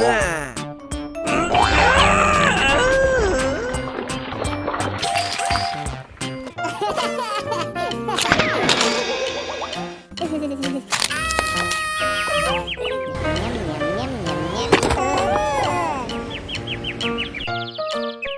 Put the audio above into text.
Yeah. Música